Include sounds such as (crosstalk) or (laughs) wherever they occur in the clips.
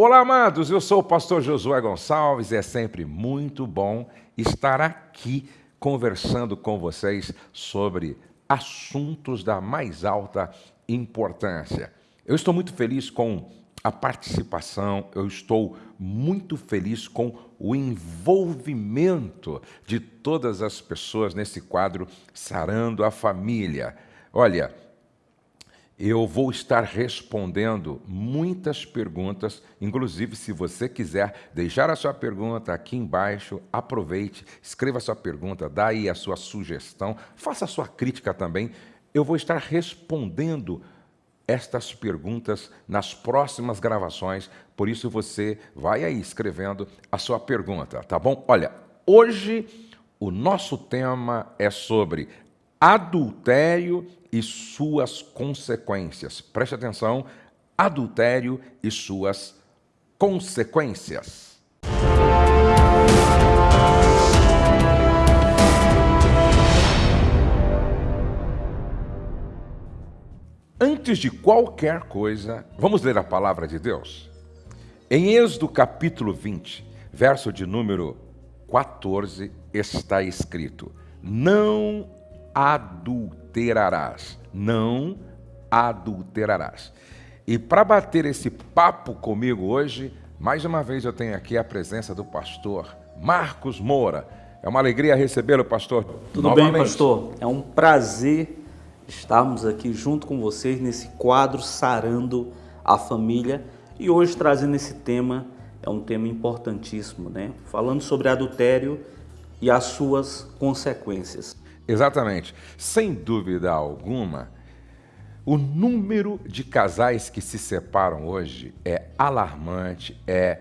Olá, amados, eu sou o pastor Josué Gonçalves e é sempre muito bom estar aqui conversando com vocês sobre assuntos da mais alta importância. Eu estou muito feliz com a participação, eu estou muito feliz com o envolvimento de todas as pessoas nesse quadro Sarando a Família. Olha, eu vou estar respondendo muitas perguntas, inclusive se você quiser deixar a sua pergunta aqui embaixo, aproveite, escreva a sua pergunta, dá aí a sua sugestão, faça a sua crítica também. Eu vou estar respondendo estas perguntas nas próximas gravações, por isso você vai aí escrevendo a sua pergunta, tá bom? Olha, hoje o nosso tema é sobre adultério e suas consequências. Preste atenção, adultério e suas consequências. Antes de qualquer coisa, vamos ler a palavra de Deus? Em Êxodo capítulo 20, verso de número 14, está escrito: Não adulterarás. Não adulterarás. E para bater esse papo comigo hoje, mais uma vez eu tenho aqui a presença do pastor Marcos Moura. É uma alegria recebê-lo, pastor. Tudo novamente. bem, pastor? É um prazer estarmos aqui junto com vocês nesse quadro Sarando a Família e hoje trazendo esse tema, é um tema importantíssimo, né? Falando sobre adultério e as suas consequências. Exatamente. Sem dúvida alguma, o número de casais que se separam hoje é alarmante, é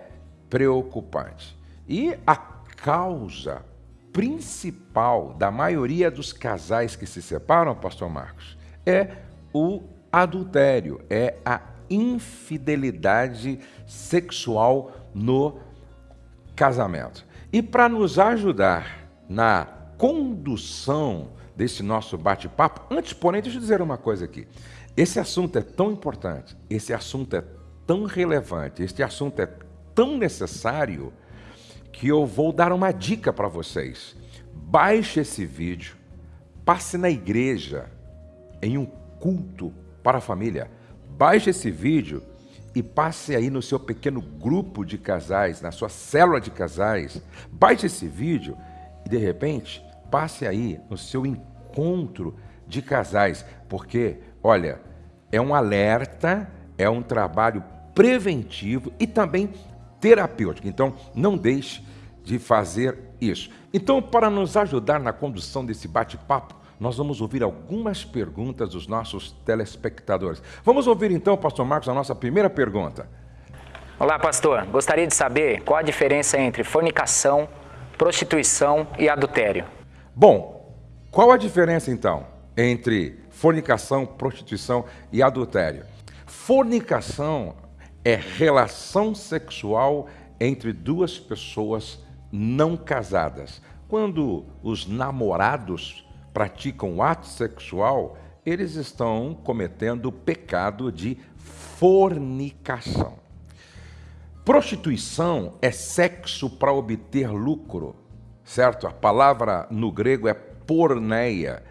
preocupante. E a causa principal da maioria dos casais que se separam, pastor Marcos, é o adultério, é a infidelidade sexual no casamento. E para nos ajudar na condução desse nosso bate-papo, antes, porém, deixa eu dizer uma coisa aqui. Esse assunto é tão importante, esse assunto é tão relevante, este assunto é tão necessário que eu vou dar uma dica para vocês. Baixe esse vídeo, passe na igreja em um culto para a família. Baixe esse vídeo e passe aí no seu pequeno grupo de casais, na sua célula de casais. Baixe esse vídeo e de repente passe aí no seu encontro de casais, porque, olha, é um alerta, é um trabalho preventivo e também terapêutico. Então, não deixe de fazer isso. Então, para nos ajudar na condução desse bate-papo, nós vamos ouvir algumas perguntas dos nossos telespectadores. Vamos ouvir então, pastor Marcos, a nossa primeira pergunta. Olá, pastor. Gostaria de saber qual a diferença entre fornicação, prostituição e adultério. Bom, qual a diferença então entre fornicação, prostituição e adultério? Fornicação é relação sexual entre duas pessoas não casadas. Quando os namorados praticam ato sexual, eles estão cometendo o pecado de fornicação. Prostituição é sexo para obter lucro certo? A palavra no grego é porneia,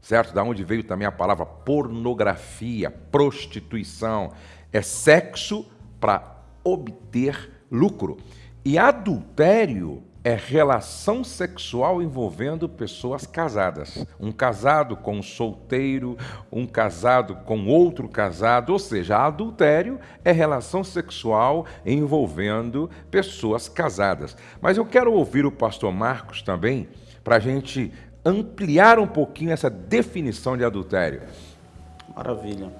certo? Da onde veio também a palavra pornografia, prostituição. É sexo para obter lucro. E adultério é relação sexual envolvendo pessoas casadas. Um casado com um solteiro, um casado com outro casado, ou seja, adultério é relação sexual envolvendo pessoas casadas. Mas eu quero ouvir o pastor Marcos também, para a gente ampliar um pouquinho essa definição de adultério. Maravilha.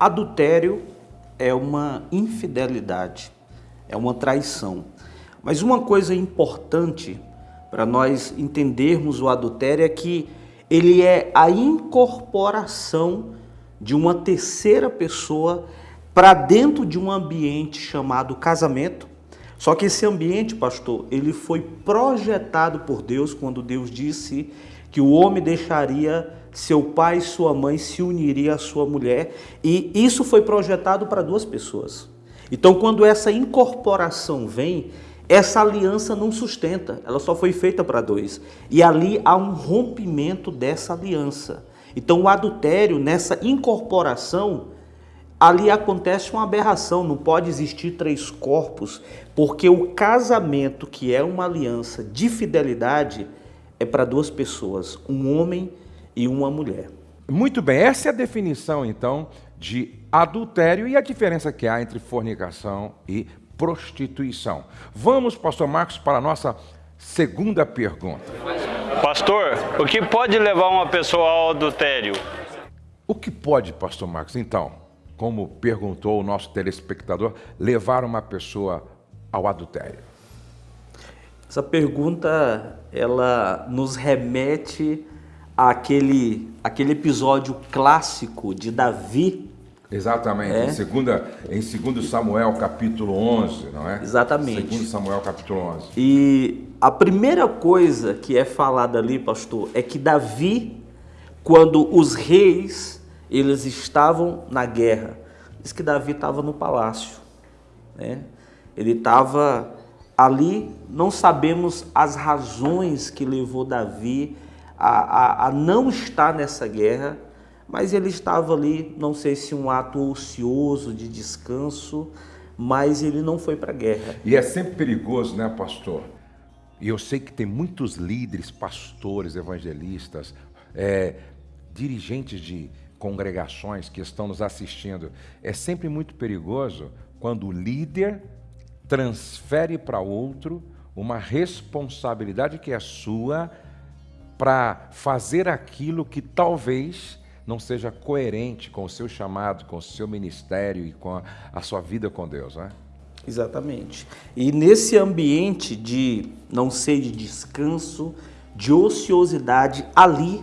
Adultério é uma infidelidade, é uma traição. Mas uma coisa importante para nós entendermos o adultério é que ele é a incorporação de uma terceira pessoa para dentro de um ambiente chamado casamento. Só que esse ambiente, pastor, ele foi projetado por Deus quando Deus disse que o homem deixaria seu pai e sua mãe se uniria à sua mulher, e isso foi projetado para duas pessoas. Então, quando essa incorporação vem, essa aliança não sustenta, ela só foi feita para dois. E ali há um rompimento dessa aliança. Então, o adultério, nessa incorporação, ali acontece uma aberração, não pode existir três corpos, porque o casamento, que é uma aliança de fidelidade, é para duas pessoas, um homem e uma mulher. Muito bem, essa é a definição então de adultério e a diferença que há entre fornicação e prostituição. Vamos, pastor Marcos, para a nossa segunda pergunta. Pastor, o que pode levar uma pessoa ao adultério? O que pode, pastor Marcos, então, como perguntou o nosso telespectador, levar uma pessoa ao adultério? Essa pergunta, ela nos remete àquele, àquele episódio clássico de Davi Exatamente, é. em, segunda, em 2 Samuel capítulo 11, não é? Exatamente. 2 Samuel capítulo 11. E a primeira coisa que é falada ali, pastor, é que Davi, quando os reis, eles estavam na guerra, diz que Davi estava no palácio, né? Ele estava ali, não sabemos as razões que levou Davi a, a, a não estar nessa guerra, mas ele estava ali, não sei se um ato ocioso de descanso, mas ele não foi para a guerra. E é sempre perigoso, né, pastor? E eu sei que tem muitos líderes, pastores, evangelistas, é, dirigentes de congregações que estão nos assistindo. É sempre muito perigoso quando o líder transfere para outro uma responsabilidade que é sua para fazer aquilo que talvez não seja coerente com o seu chamado, com o seu ministério e com a, a sua vida com Deus, né? Exatamente. E nesse ambiente de não sei de descanso, de ociosidade, ali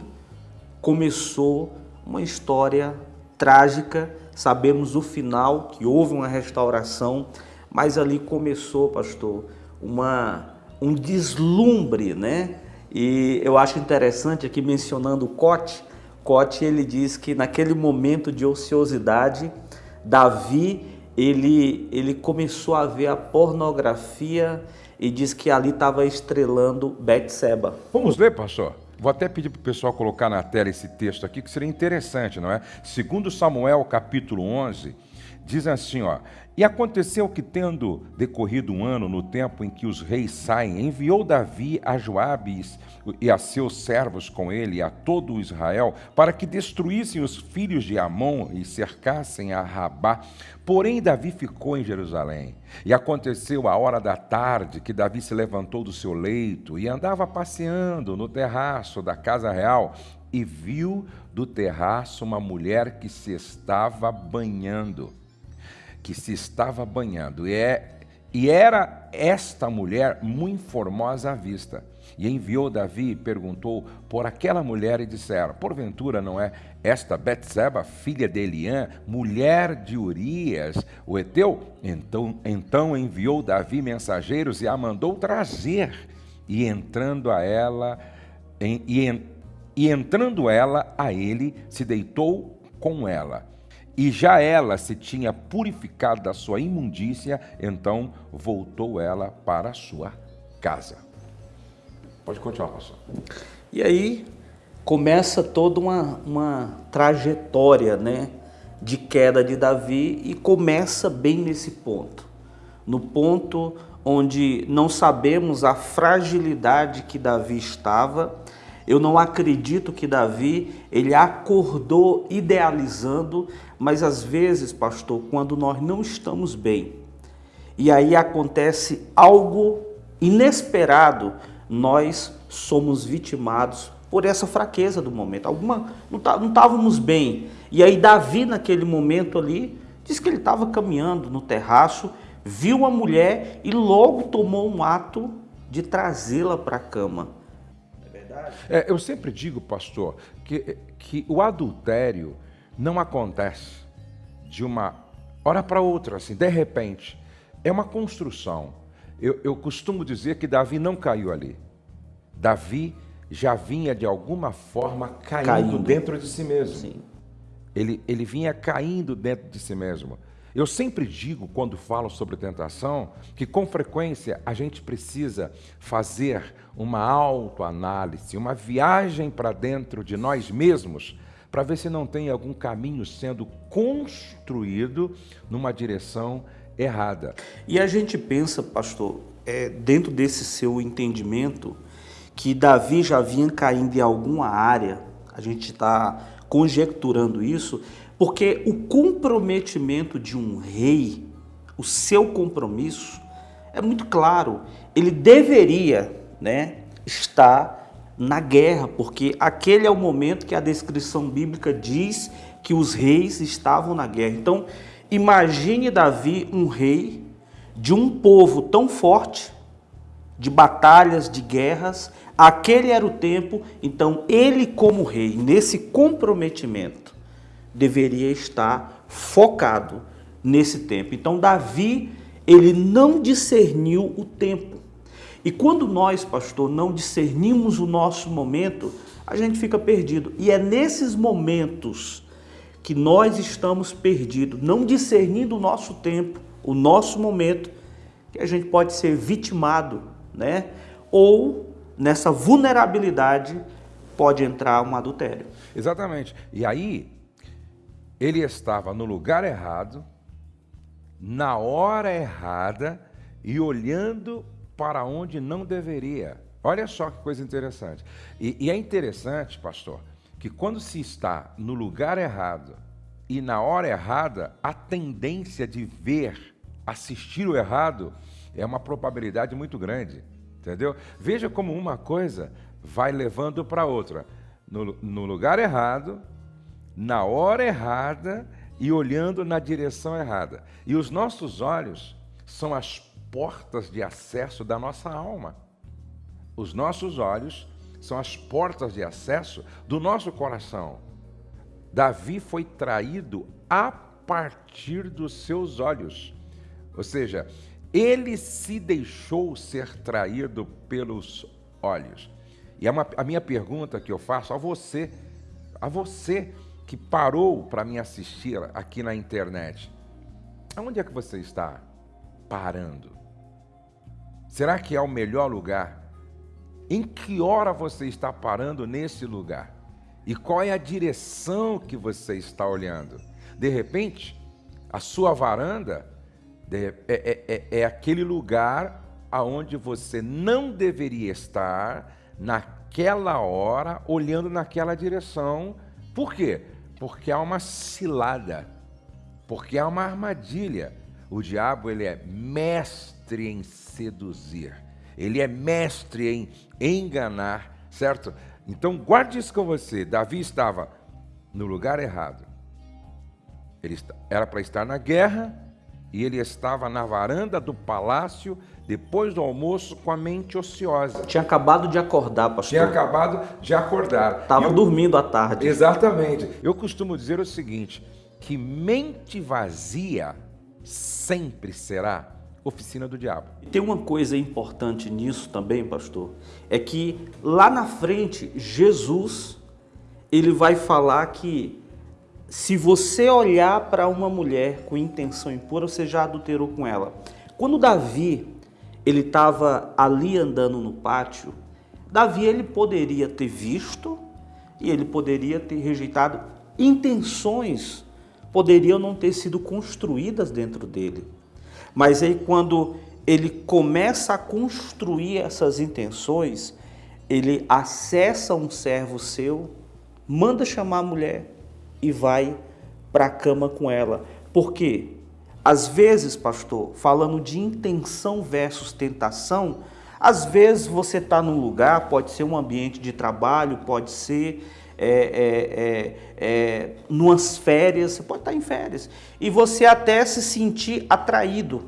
começou uma história trágica. Sabemos o final, que houve uma restauração, mas ali começou, pastor, uma um deslumbre, né? E eu acho interessante aqui mencionando o Cote, Cote ele diz que naquele momento de ociosidade, Davi ele, ele começou a ver a pornografia e diz que ali estava estrelando Betseba. Vamos ler, pastor? Vou até pedir para o pessoal colocar na tela esse texto aqui, que seria interessante, não é? Segundo Samuel, capítulo 11, diz assim, ó, e aconteceu que, tendo decorrido um ano no tempo em que os reis saem, enviou Davi a Joabe e a seus servos com ele, e a todo Israel, para que destruíssem os filhos de Amon e cercassem a Rabá. Porém, Davi ficou em Jerusalém. E aconteceu a hora da tarde que Davi se levantou do seu leito e andava passeando no terraço da casa real e viu do terraço uma mulher que se estava banhando que se estava banhando. E, é, e era esta mulher muito formosa à vista. E enviou Davi e perguntou por aquela mulher e disseram: Porventura não é esta Betseba, filha de Eliã, mulher de Urias, o Eteu? Então, então enviou Davi mensageiros e a mandou trazer. E entrando a ela, em, e, e entrando ela a ele, se deitou com ela. E já ela se tinha purificado da sua imundícia, então voltou ela para a sua casa. Pode continuar, pastor. E aí começa toda uma, uma trajetória né, de queda de Davi e começa bem nesse ponto. No ponto onde não sabemos a fragilidade que Davi estava, eu não acredito que Davi ele acordou idealizando, mas às vezes, pastor, quando nós não estamos bem, e aí acontece algo inesperado, nós somos vitimados por essa fraqueza do momento. Alguma não tá, estávamos bem. E aí Davi naquele momento ali diz que ele estava caminhando no terraço, viu a mulher e logo tomou um ato de trazê-la para a cama. É, eu sempre digo, pastor, que, que o adultério não acontece de uma hora para outra, assim, de repente. É uma construção. Eu, eu costumo dizer que Davi não caiu ali. Davi já vinha de alguma forma caindo, caindo. dentro de si mesmo. Sim. Ele, ele vinha caindo dentro de si mesmo. Eu sempre digo, quando falo sobre tentação, que com frequência a gente precisa fazer uma autoanálise, uma viagem para dentro de nós mesmos, para ver se não tem algum caminho sendo construído numa direção errada. E a gente pensa, pastor, é, dentro desse seu entendimento, que Davi já vinha caindo em alguma área, a gente está conjecturando isso, porque o comprometimento de um rei, o seu compromisso, é muito claro. Ele deveria né, estar na guerra, porque aquele é o momento que a descrição bíblica diz que os reis estavam na guerra. Então, imagine Davi, um rei de um povo tão forte, de batalhas, de guerras. Aquele era o tempo, então ele, como rei, nesse comprometimento, deveria estar focado nesse tempo. Então Davi, ele não discerniu o tempo. E quando nós, pastor, não discernimos o nosso momento, a gente fica perdido. E é nesses momentos que nós estamos perdidos, não discernindo o nosso tempo, o nosso momento, que a gente pode ser vitimado, né? Ou nessa vulnerabilidade pode entrar um adultério. Exatamente. E aí ele estava no lugar errado, na hora errada e olhando para onde não deveria. Olha só que coisa interessante. E, e, é interessante, pastor, que quando se está no lugar errado e na hora errada, a tendência de ver, assistir o errado, é uma probabilidade muito grande. Entendeu? Veja como uma coisa vai levando para outra. No, no lugar errado, na hora errada e olhando na direção errada. E os nossos olhos são as portas de acesso da nossa alma. Os nossos olhos são as portas de acesso do nosso coração. Davi foi traído a partir dos seus olhos. Ou seja, ele se deixou ser traído pelos olhos. E é a minha pergunta que eu faço a você, a você que parou para me assistir aqui na internet, aonde é que você está parando? Será que é o melhor lugar? Em que hora você está parando nesse lugar? E qual é a direção que você está olhando? De repente, a sua varanda é, é, é, é aquele lugar aonde você não deveria estar naquela hora, olhando naquela direção. Por quê? Porque há uma cilada, porque há uma armadilha. O diabo ele é mestre em seduzir, ele é mestre em enganar, certo? Então guarde isso com você. Davi estava no lugar errado. Ele era para estar na guerra e ele estava na varanda do palácio depois do almoço com a mente ociosa. Tinha acabado de acordar, pastor. Tinha acabado de acordar. Estava eu... dormindo à tarde. Exatamente. Eu costumo dizer o seguinte, que mente vazia sempre será oficina do diabo. Tem uma coisa importante nisso também, pastor, é que lá na frente Jesus ele vai falar que se você olhar para uma mulher com intenção impura, você já adulterou com ela. Quando Davi ele estava ali andando no pátio, Davi ele poderia ter visto e ele poderia ter rejeitado. Intenções poderiam não ter sido construídas dentro dele. Mas aí quando ele começa a construir essas intenções, ele acessa um servo seu, manda chamar a mulher e vai para a cama com ela. Por quê? Às vezes, pastor, falando de intenção versus tentação, às vezes você está num lugar, pode ser um ambiente de trabalho, pode ser é, é, é, é, numas férias, você pode estar tá em férias, e você até se sentir atraído,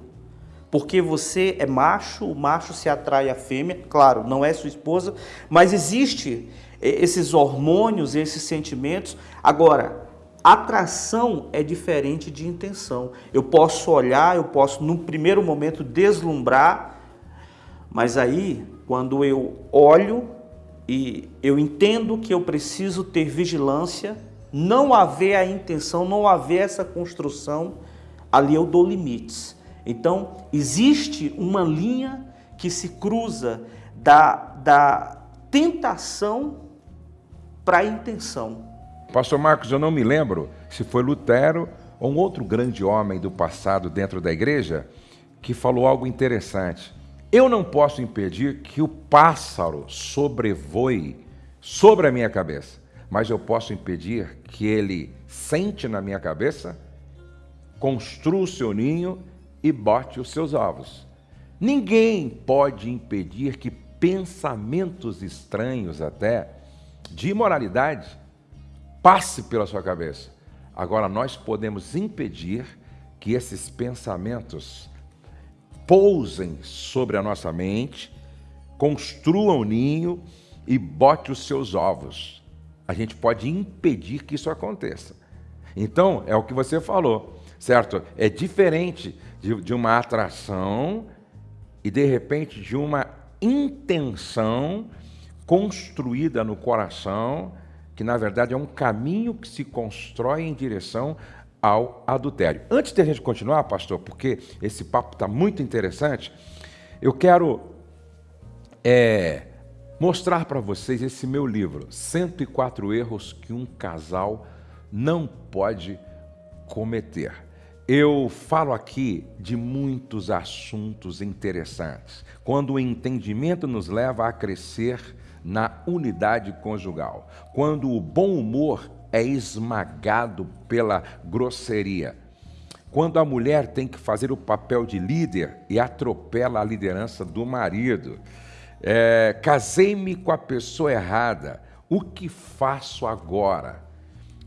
porque você é macho, o macho se atrai à fêmea, claro, não é sua esposa, mas existe esses hormônios, esses sentimentos. Agora, Atração é diferente de intenção. Eu posso olhar, eu posso, num primeiro momento, deslumbrar, mas aí, quando eu olho e eu entendo que eu preciso ter vigilância, não haver a intenção, não haver essa construção, ali eu dou limites. Então, existe uma linha que se cruza da, da tentação para a intenção. Pastor Marcos, eu não me lembro se foi Lutero ou um outro grande homem do passado dentro da igreja que falou algo interessante. Eu não posso impedir que o pássaro sobrevoe sobre a minha cabeça, mas eu posso impedir que ele sente na minha cabeça, construa o seu ninho e bote os seus ovos. Ninguém pode impedir que pensamentos estranhos até de imoralidade passe pela sua cabeça. Agora nós podemos impedir que esses pensamentos pousem sobre a nossa mente, construam o ninho e bote os seus ovos. A gente pode impedir que isso aconteça. Então, é o que você falou, certo? É diferente de, de uma atração e, de repente, de uma intenção construída no coração, que na verdade é um caminho que se constrói em direção ao adultério. Antes de a gente continuar, pastor, porque esse papo está muito interessante, eu quero é, mostrar para vocês esse meu livro, 104 erros que um casal não pode cometer. Eu falo aqui de muitos assuntos interessantes, quando o entendimento nos leva a crescer na unidade conjugal, quando o bom humor é esmagado pela grosseria, quando a mulher tem que fazer o papel de líder e atropela a liderança do marido. É, Casei-me com a pessoa errada, o que faço agora?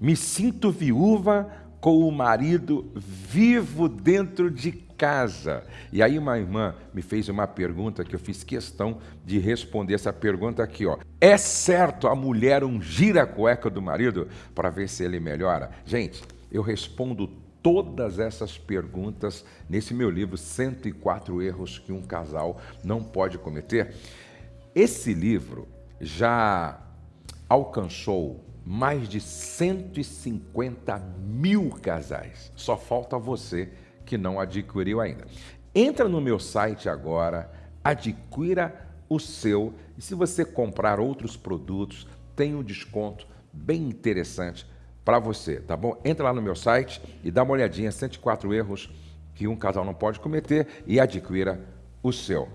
Me sinto viúva com o marido vivo dentro de casa. E aí uma irmã me fez uma pergunta que eu fiz questão de responder essa pergunta aqui, ó. É certo a mulher ungir a cueca do marido para ver se ele melhora? Gente, eu respondo todas essas perguntas nesse meu livro 104 erros que um casal não pode cometer. Esse livro já alcançou mais de 150 mil casais. Só falta você que não adquiriu ainda. Entra no meu site agora, adquira o seu e se você comprar outros produtos, tem um desconto bem interessante para você, tá bom? Entra lá no meu site e dá uma olhadinha, 104 erros que um casal não pode cometer e adquira o seu.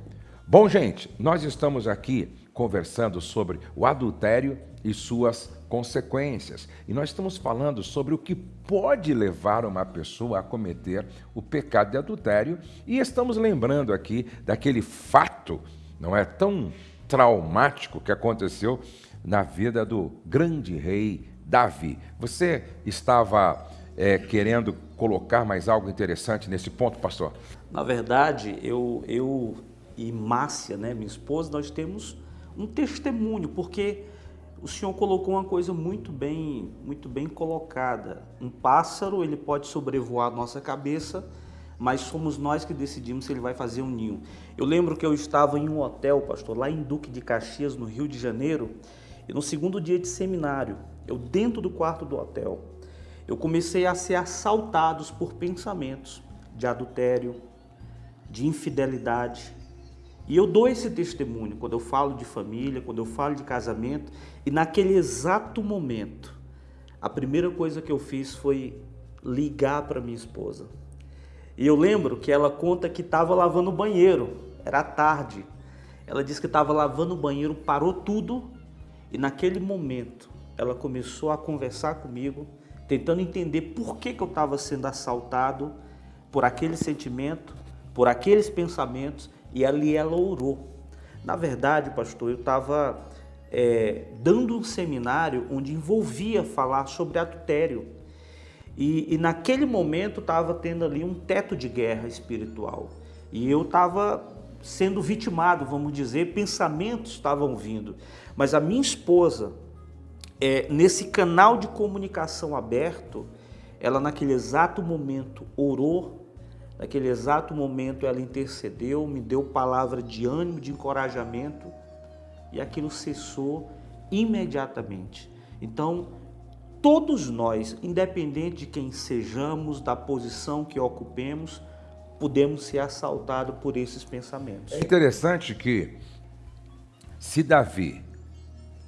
Bom, gente, nós estamos aqui conversando sobre o adultério e suas consequências. E nós estamos falando sobre o que pode levar uma pessoa a cometer o pecado de adultério e estamos lembrando aqui daquele fato, não é tão traumático que aconteceu na vida do grande rei Davi. Você estava é, querendo colocar mais algo interessante nesse ponto, pastor? Na verdade, eu, eu e Márcia, né, minha esposa, nós temos um testemunho, porque o senhor colocou uma coisa muito bem, muito bem colocada. Um pássaro, ele pode sobrevoar a nossa cabeça, mas somos nós que decidimos se ele vai fazer um ninho. Eu lembro que eu estava em um hotel, pastor, lá em Duque de Caxias, no Rio de Janeiro, e no segundo dia de seminário, eu dentro do quarto do hotel, eu comecei a ser assaltados por pensamentos de adultério, de infidelidade, e eu dou esse testemunho quando eu falo de família, quando eu falo de casamento, e naquele exato momento, a primeira coisa que eu fiz foi ligar para minha esposa. E eu lembro que ela conta que estava lavando o banheiro, era tarde. Ela disse que estava lavando o banheiro, parou tudo e naquele momento ela começou a conversar comigo, tentando entender por que, que eu estava sendo assaltado por aquele sentimento, por aqueles pensamentos e ali ela orou. Na verdade, pastor, eu estava é, dando um seminário onde envolvia falar sobre adultério. E, e naquele momento estava tendo ali um teto de guerra espiritual. E eu estava sendo vitimado, vamos dizer, pensamentos estavam vindo. Mas a minha esposa, é, nesse canal de comunicação aberto, ela naquele exato momento orou Naquele exato momento ela intercedeu, me deu palavra de ânimo, de encorajamento e aquilo cessou imediatamente. Então, todos nós, independente de quem sejamos, da posição que ocupemos, podemos ser assaltados por esses pensamentos. É interessante que, se Davi,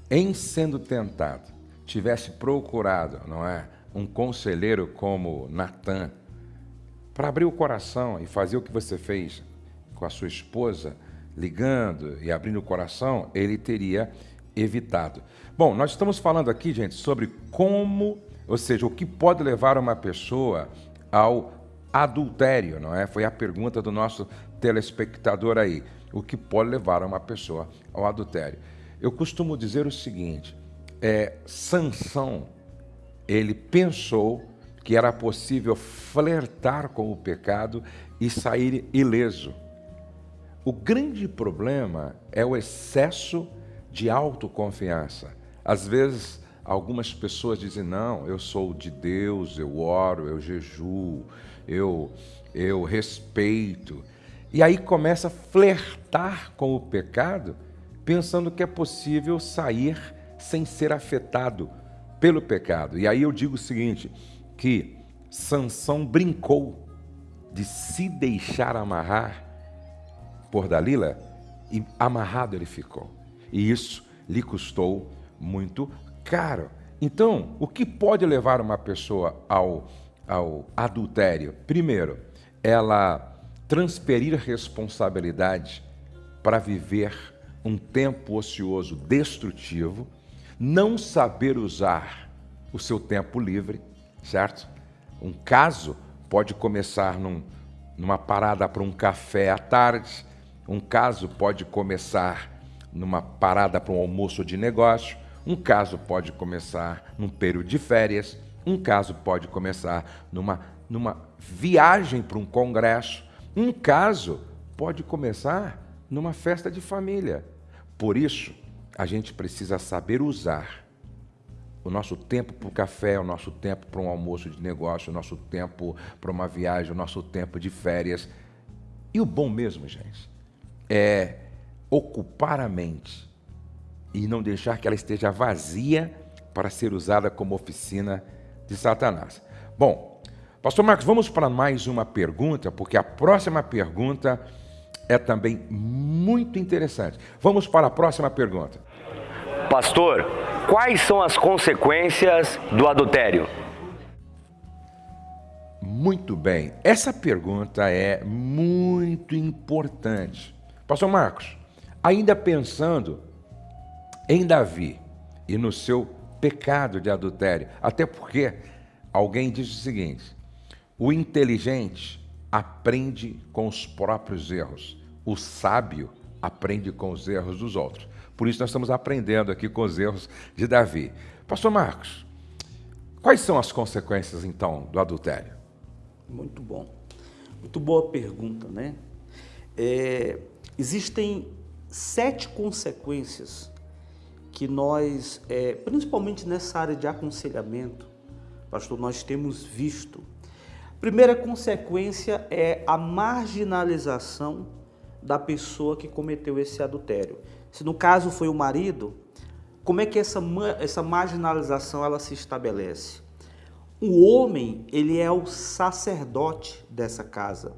em sendo tentado, tivesse procurado, não é, um conselheiro como Natan, para abrir o coração e fazer o que você fez com a sua esposa, ligando e abrindo o coração, ele teria evitado. Bom, nós estamos falando aqui, gente, sobre como, ou seja, o que pode levar uma pessoa ao adultério, não é? Foi a pergunta do nosso telespectador aí. O que pode levar uma pessoa ao adultério? Eu costumo dizer o seguinte: é, Sansão, ele pensou que era possível flertar com o pecado e sair ileso. O grande problema é o excesso de autoconfiança. Às vezes, algumas pessoas dizem: Não, eu sou de Deus, eu oro, eu jejuo, eu, eu respeito. E aí começa a flertar com o pecado, pensando que é possível sair sem ser afetado pelo pecado. E aí eu digo o seguinte: que Sansão brincou de se deixar amarrar por Dalila e amarrado ele ficou. E isso lhe custou muito caro. Então, o que pode levar uma pessoa ao, ao adultério? Primeiro, ela transferir responsabilidade para viver um tempo ocioso destrutivo, não saber usar o seu tempo livre, certo? Um caso pode começar num, numa parada para um café à tarde, um caso pode começar numa parada para um almoço de negócio, um caso pode começar num período de férias, um caso pode começar numa, numa viagem para um congresso, um caso pode começar numa festa de família. Por isso, a gente precisa saber usar o nosso tempo para o café, o nosso tempo para um almoço de negócio, o nosso tempo para uma viagem, o nosso tempo de férias. E o bom mesmo, gente, é ocupar a mente e não deixar que ela esteja vazia para ser usada como oficina de Satanás. Bom, Pastor Marcos, vamos para mais uma pergunta, porque a próxima pergunta é também muito interessante. Vamos para a próxima pergunta. Pastor, quais são as consequências do adultério? Muito bem, essa pergunta é muito importante. Pastor Marcos, ainda pensando em Davi e no seu pecado de adultério, até porque alguém diz o seguinte: o inteligente aprende com os próprios erros, o sábio aprende com os erros dos outros. Por isso nós estamos aprendendo aqui com os erros de Davi. Pastor Marcos, quais são as consequências então do adultério? Muito bom. Muito boa pergunta, né? É, existem sete consequências que nós, é, principalmente nessa área de aconselhamento, pastor, nós temos visto. Primeira consequência é a marginalização da pessoa que cometeu esse adultério. Se no caso foi o marido, como é que essa, essa marginalização ela se estabelece? O homem, ele é o sacerdote dessa casa.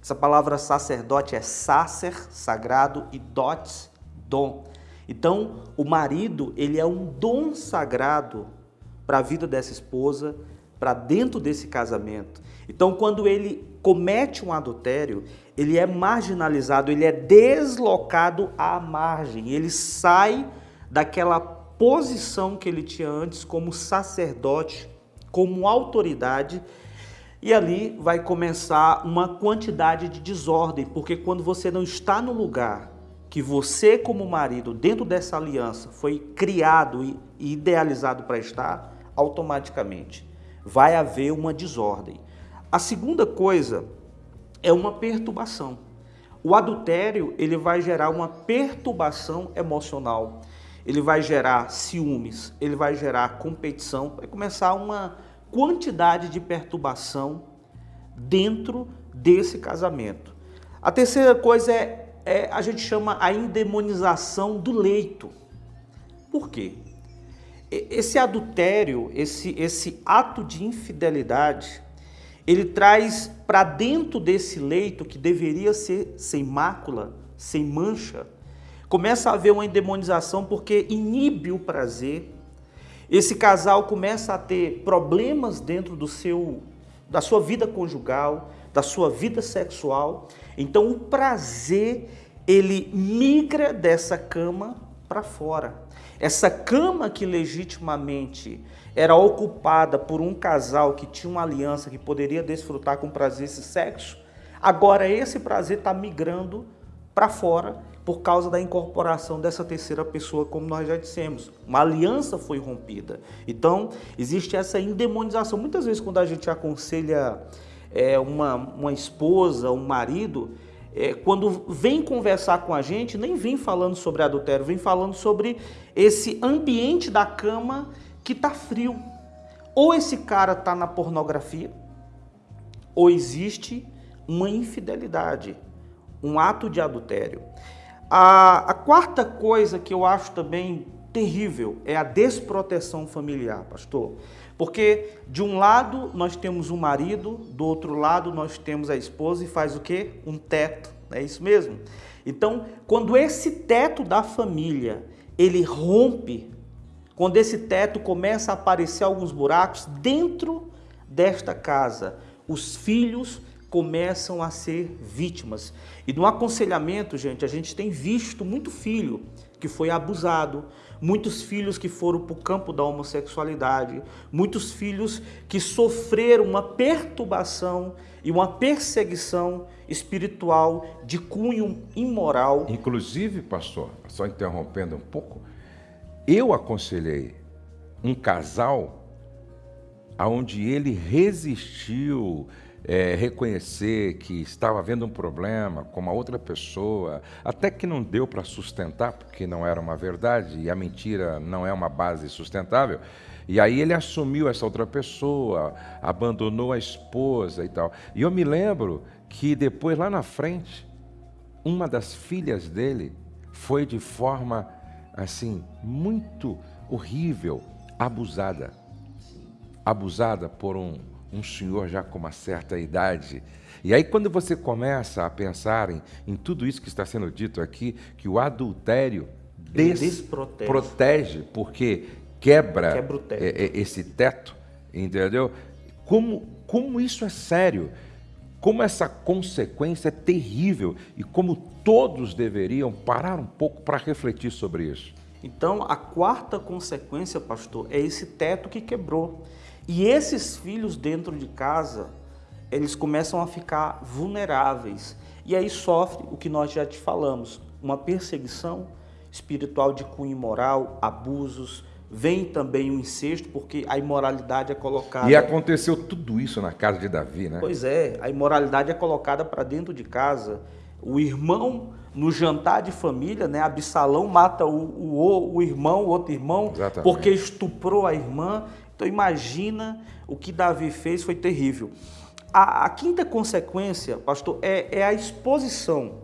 Essa palavra sacerdote é sacer, sagrado, e dotes, dom. Então, o marido, ele é um dom sagrado para a vida dessa esposa, para dentro desse casamento. Então, quando ele comete um adultério, ele é marginalizado, ele é deslocado à margem, ele sai daquela posição que ele tinha antes como sacerdote, como autoridade e ali vai começar uma quantidade de desordem, porque quando você não está no lugar que você, como marido, dentro dessa aliança, foi criado e idealizado para estar, automaticamente vai haver uma desordem. A segunda coisa é uma perturbação. O adultério ele vai gerar uma perturbação emocional, ele vai gerar ciúmes, ele vai gerar competição, vai começar uma quantidade de perturbação dentro desse casamento. A terceira coisa é, é a gente chama a endemonização do leito. Por quê? Esse adultério, esse, esse ato de infidelidade, ele traz para dentro desse leito que deveria ser sem mácula, sem mancha, começa a haver uma endemonização porque inibe o prazer. Esse casal começa a ter problemas dentro do seu da sua vida conjugal, da sua vida sexual. Então o prazer ele migra dessa cama para fora. Essa cama que legitimamente era ocupada por um casal que tinha uma aliança que poderia desfrutar com prazer esse sexo, agora esse prazer está migrando para fora por causa da incorporação dessa terceira pessoa, como nós já dissemos. Uma aliança foi rompida. Então, existe essa endemonização. Muitas vezes, quando a gente aconselha é, uma, uma esposa, um marido, é, quando vem conversar com a gente, nem vem falando sobre adultério, vem falando sobre esse ambiente da cama que está frio. Ou esse cara está na pornografia, ou existe uma infidelidade, um ato de adultério. A, a quarta coisa que eu acho também terrível é a desproteção familiar, pastor. Porque de um lado nós temos o marido, do outro lado nós temos a esposa e faz o quê? Um teto, é isso mesmo? Então, quando esse teto da família, ele rompe, quando esse teto começa a aparecer alguns buracos dentro desta casa, os filhos começam a ser vítimas. E no aconselhamento, gente, a gente tem visto muito filho que foi abusado, muitos filhos que foram para o campo da homossexualidade, muitos filhos que sofreram uma perturbação e uma perseguição espiritual de cunho imoral. Inclusive, pastor, só interrompendo um pouco, eu aconselhei um casal aonde ele resistiu é, reconhecer que estava havendo um problema com uma outra pessoa, até que não deu para sustentar, porque não era uma verdade e a mentira não é uma base sustentável. E aí ele assumiu essa outra pessoa, abandonou a esposa e tal. E eu me lembro que depois, lá na frente, uma das filhas dele foi de forma assim muito horrível, abusada. Abusada por um um senhor já com uma certa idade. E aí, quando você começa a pensar em, em tudo isso que está sendo dito aqui, que o adultério desprotege, protege, porque quebra, quebra teto. É, é, esse teto, entendeu? Como, como isso é sério, como essa consequência é terrível e como todos deveriam parar um pouco para refletir sobre isso. Então, a quarta consequência, pastor, é esse teto que quebrou. E esses filhos dentro de casa, eles começam a ficar vulneráveis. E aí sofre o que nós já te falamos, uma perseguição espiritual de cunho imoral, abusos, vem também o incesto, porque a imoralidade é colocada. E aconteceu tudo isso na casa de Davi, né? Pois é, a imoralidade é colocada para dentro de casa. O irmão, no jantar de família, né? Absalão mata o, o, o irmão, o outro irmão, Exatamente. porque estuprou a irmã. Então imagina o que Davi fez, foi terrível. A, a quinta consequência, pastor, é, é a exposição.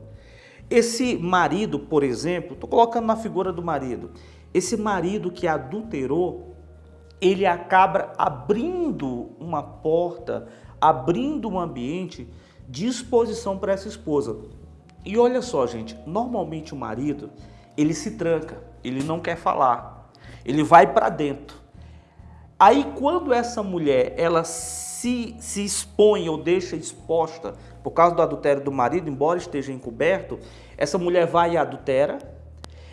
Esse marido, por exemplo, estou colocando na figura do marido, esse marido que adulterou, ele acaba abrindo uma porta, abrindo um ambiente de exposição para essa esposa. E olha só, gente, normalmente o marido, ele se tranca, ele não quer falar, ele vai para dentro. Aí quando essa mulher ela se, se expõe ou deixa exposta por causa do adultério do marido, embora esteja encoberto, essa mulher vai e adultera.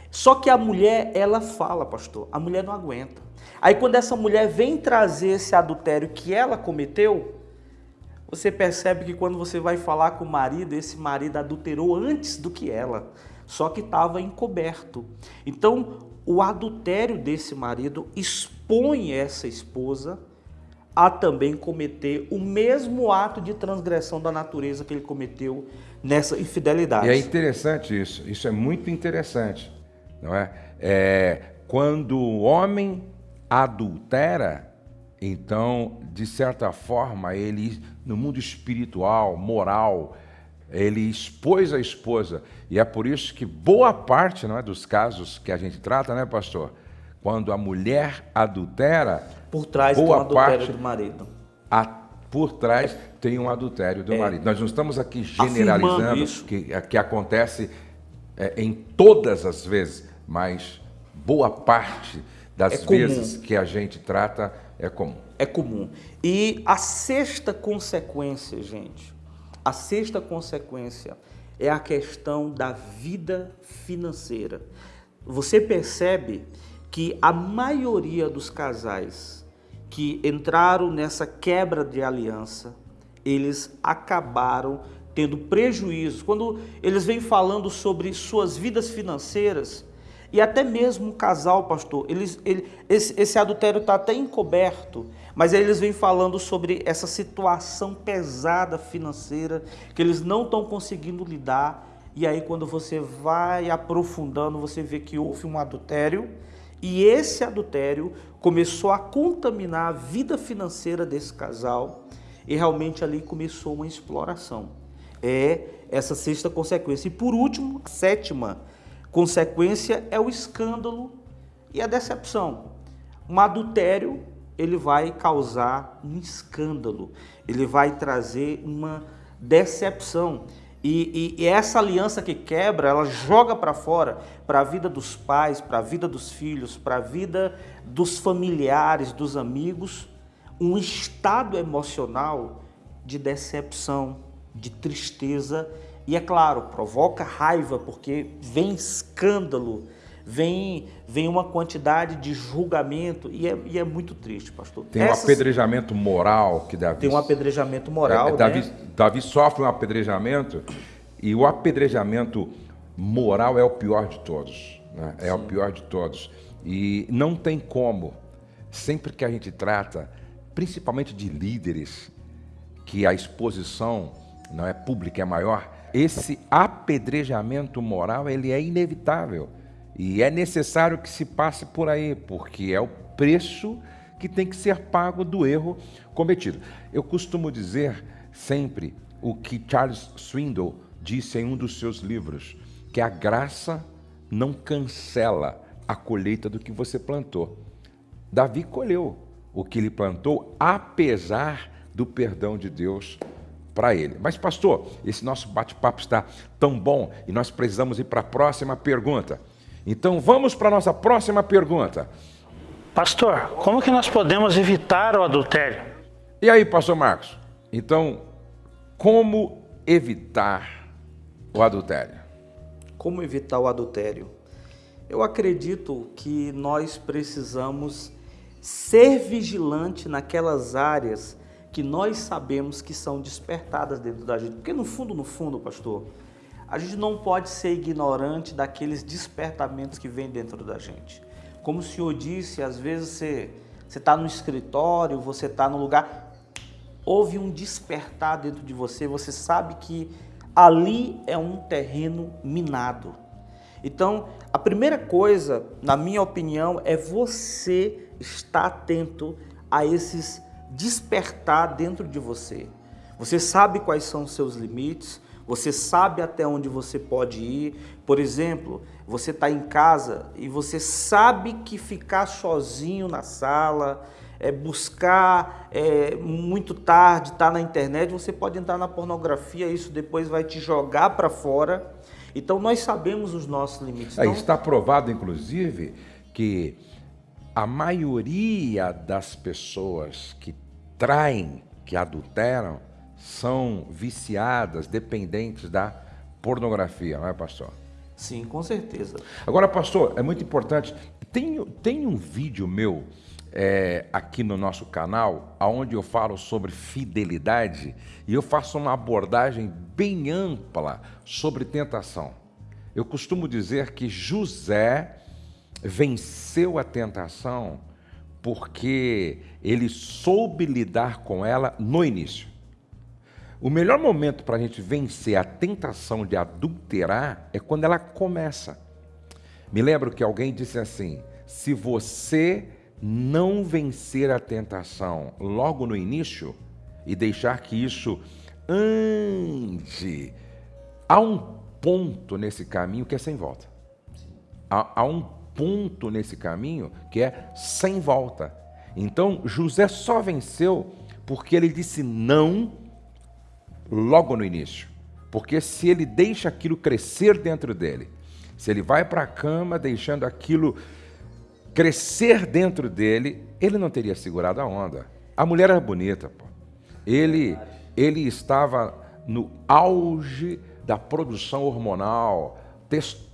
Só que a mulher, ela fala, pastor, a mulher não aguenta. Aí quando essa mulher vem trazer esse adultério que ela cometeu, você percebe que quando você vai falar com o marido, esse marido adulterou antes do que ela, só que estava encoberto. Então, o adultério desse marido expõe essa esposa a também cometer o mesmo ato de transgressão da natureza que ele cometeu nessa infidelidade. E é interessante isso, isso é muito interessante, não é? é quando o homem adultera, então, de certa forma, ele, no mundo espiritual, moral, ele expôs a esposa. E é por isso que boa parte não é, dos casos que a gente trata, né, pastor? quando a mulher adultera, Por trás tem um boa adultério parte do marido. a- por trás tem um adultério do marido. Nós não estamos aqui generalizando É. Afirmando isso. que, que acontece é, em todas as vezes, mas boa parte das É vezes que a gente trata é comum. É comum. E a sexta consequência, gente, a sexta consequência é a questão da vida financeira. Você percebe que a maioria dos casais que entraram nessa quebra de aliança, eles acabaram tendo prejuízos. Quando eles vêm falando sobre suas vidas financeiras, e até mesmo o casal, pastor, eles, ele, esse, esse adultério está até encoberto, mas eles vêm falando sobre essa situação pesada financeira, que eles não estão conseguindo lidar, e aí quando você vai aprofundando, você vê que houve um adultério, e esse adultério começou a contaminar a vida financeira desse casal, e realmente ali começou uma exploração. É essa sexta consequência. E por último, a sétima consequência é o escândalo e a decepção. Um adultério, ele vai causar um escândalo, ele vai trazer uma decepção. E, e- e essa aliança que quebra, ela joga para fora, para a vida dos pais, para a vida dos filhos, para a vida dos familiares, dos amigos, um estado emocional de decepção, de tristeza e, é claro, provoca raiva porque vem escândalo, vem, vem uma quantidade de julgamento e é, e é muito triste, pastor. Tem um Essas- apedrejamento moral que Davi tem um apedrejamento moral, É, Davi, né? Davi sofre um apedrejamento e o apedrejamento moral é o pior de todos. né? É o pior de todos. E não tem como, sempre que a gente trata, principalmente de líderes, que a exposição não é pública, é maior, esse apedrejamento moral ele é inevitável. E é necessário que se passe por aí, porque é o preço que tem que ser pago do erro cometido. Eu costumo dizer sempre o que Charles Swindoll disse em um dos seus livros, que a graça não cancela a colheita do que você plantou. Davi colheu o que ele plantou, apesar do perdão de Deus para ele. Mas, pastor, esse nosso bate-papo está tão bom e nós precisamos ir para a próxima pergunta. Então, vamos para a nossa próxima pergunta. Pastor, como que nós podemos evitar o adultério? E aí, pastor Marcos? Então, como evitar o adultério? Como evitar o adultério? Eu acredito que nós precisamos ser vigilante naquelas áreas que nós sabemos que são despertadas dentro da gente. Porque no fundo, no fundo, pastor, a gente não pode ser ignorante daqueles despertamentos que vêm dentro da gente. Como o senhor disse, às vezes você está no escritório, você está no lugar, houve um despertar dentro de você, você sabe que ali é um terreno minado. Então, a primeira coisa, na minha opinião, é você estar atento a esses despertar dentro de você. Você sabe quais são os seus limites, você sabe até onde você pode ir. Por exemplo, você está em casa e você sabe que ficar sozinho na sala, é, buscar é, muito tarde, estar tá na internet, você pode entrar na pornografia, isso depois vai te jogar para fora. Então nós sabemos os nossos limites. É, Então, está provado, inclusive, que a maioria das pessoas que traem, que adulteram, são viciadas, dependentes da pornografia, não é, pastor? sim, com certeza. Agora, pastor, é muito importante. Tem, tem um vídeo meu é, aqui no nosso canal, onde eu falo sobre fidelidade e eu faço uma abordagem bem ampla sobre tentação. Eu costumo dizer que José venceu a tentação porque ele soube lidar com ela no início. O melhor momento para a gente vencer a tentação de adulterar é quando ela começa. Me lembro que alguém disse assim: se você não vencer a tentação logo no início e deixar que isso ande, há um ponto nesse caminho que é sem volta. Há, há um ponto nesse caminho que é sem volta. Então José só venceu porque ele disse não logo no início. Porque se ele deixa aquilo crescer dentro dele, se ele vai para a cama deixando aquilo crescer dentro dele, ele não teria segurado a onda. A mulher era bonita, pô. Ele, ele estava no auge da produção hormonal, testosterona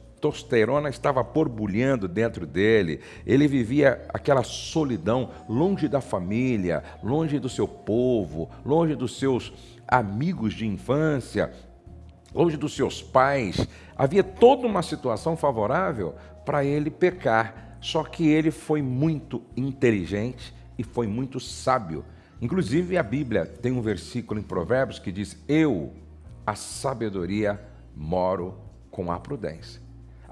estava borbulhando dentro dele, ele vivia aquela solidão, longe da família, longe do seu povo, longe dos seus amigos de infância, longe dos seus pais. Havia toda uma situação favorável para ele pecar. Só que ele foi muito inteligente e foi muito sábio. Inclusive, a Bíblia tem um versículo em Provérbios que diz: Eu, a sabedoria, moro com a prudência.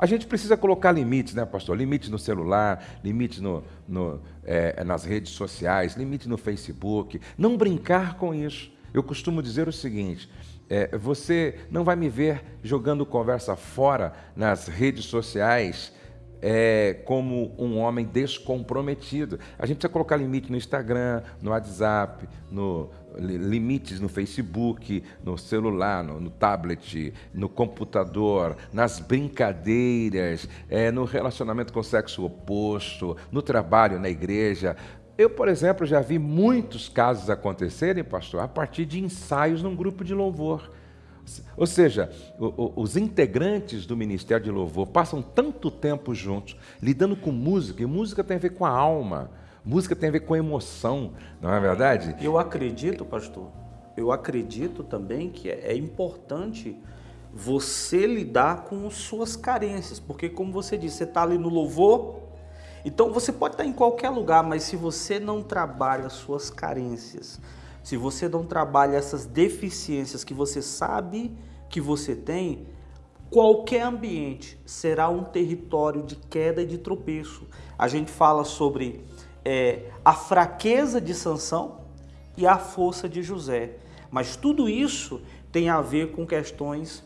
A gente precisa colocar limites, né, pastor? Limites no celular, limites no, no, é, nas redes sociais, limite no Facebook. Não brincar com isso. Eu costumo dizer o seguinte: é, você não vai me ver jogando conversa fora nas redes sociais é, como um homem descomprometido. A gente precisa colocar limite no Instagram, no WhatsApp, no, limites no Facebook, no celular, no, no tablet, no computador, nas brincadeiras, é, no relacionamento com o sexo oposto, no trabalho, na igreja. Eu, por exemplo, já vi muitos casos acontecerem, pastor, a partir de ensaios num grupo de louvor. Ou seja, os integrantes do Ministério de Louvor passam tanto tempo juntos, lidando com música, e música tem a ver com a alma, música tem a ver com emoção, não é verdade? Eu acredito, pastor, eu acredito também que é, é importante você lidar com suas carências, porque como você disse, você está ali no louvor, então você pode estar em qualquer lugar, mas se você não trabalha suas carências, se você não trabalha essas deficiências que você sabe que você tem, qualquer ambiente será um território de queda e de tropeço. A gente fala sobre é, a fraqueza de Sansão e a força de José. Mas tudo isso tem a ver com questões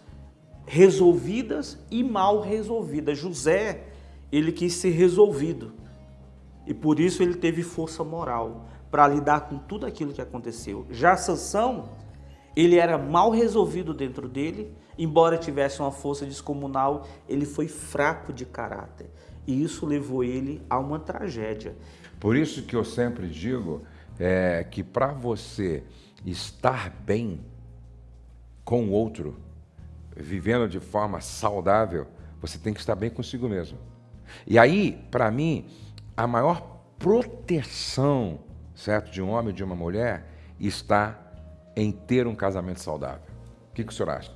resolvidas e mal resolvidas. José ele quis ser resolvido. E por isso ele teve força moral para lidar com tudo aquilo que aconteceu. Já Sansão, ele era mal resolvido dentro dele, embora tivesse uma força descomunal, ele foi fraco de caráter. E isso levou ele a uma tragédia. Por isso que eu sempre digo é, que para você estar bem com o outro, vivendo de forma saudável, você tem que estar bem consigo mesmo. E aí, para mim, a maior proteção, certo, de um homem e de uma mulher está em ter um casamento saudável. O que, que o senhor acha?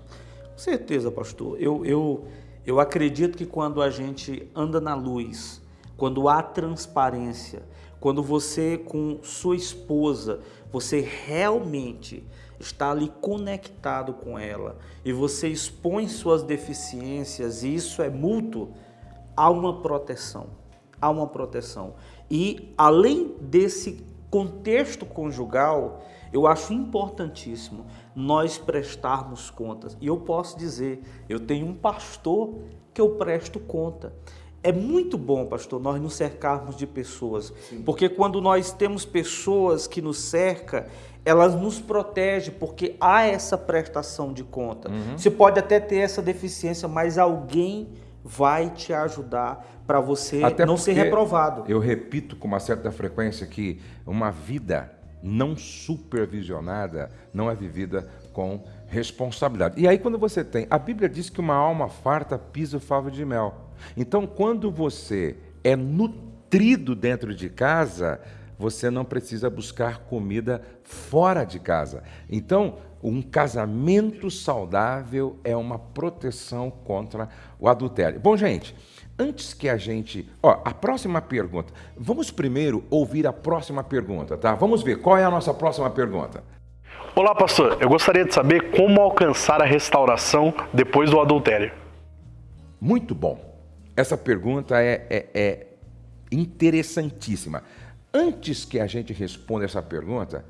Com certeza, pastor. Eu, eu, eu acredito que quando a gente anda na luz, quando há transparência, quando você com sua esposa, você realmente está ali conectado com ela e você expõe suas deficiências, e isso é mútuo, há uma proteção. Há uma proteção. E além desse contexto conjugal, eu acho importantíssimo nós prestarmos contas. E eu posso dizer, eu tenho um pastor que eu presto conta. É muito bom, pastor, nós nos cercarmos de pessoas, Sim. porque quando nós temos pessoas que nos cercam, elas nos protegem, porque há essa prestação de conta. Uhum. Você pode até ter essa deficiência, mas alguém vai te ajudar para você Até não ser reprovado. Eu repito com uma certa frequência que uma vida não supervisionada não é vivida com responsabilidade. E aí quando você tem, a Bíblia diz que uma alma farta pisa o favo de mel. Então quando você é nutrido dentro de casa, você não precisa buscar comida fora de casa. Então, um casamento saudável é uma proteção contra o adultério. Bom, gente, antes que a gente. Ó, a próxima pergunta. Vamos primeiro ouvir a próxima pergunta, tá? Vamos ver qual é a nossa próxima pergunta. Olá, pastor. Eu gostaria de saber como alcançar a restauração depois do adultério. Muito bom. Essa pergunta é, é, é interessantíssima. Antes que a gente responda essa pergunta,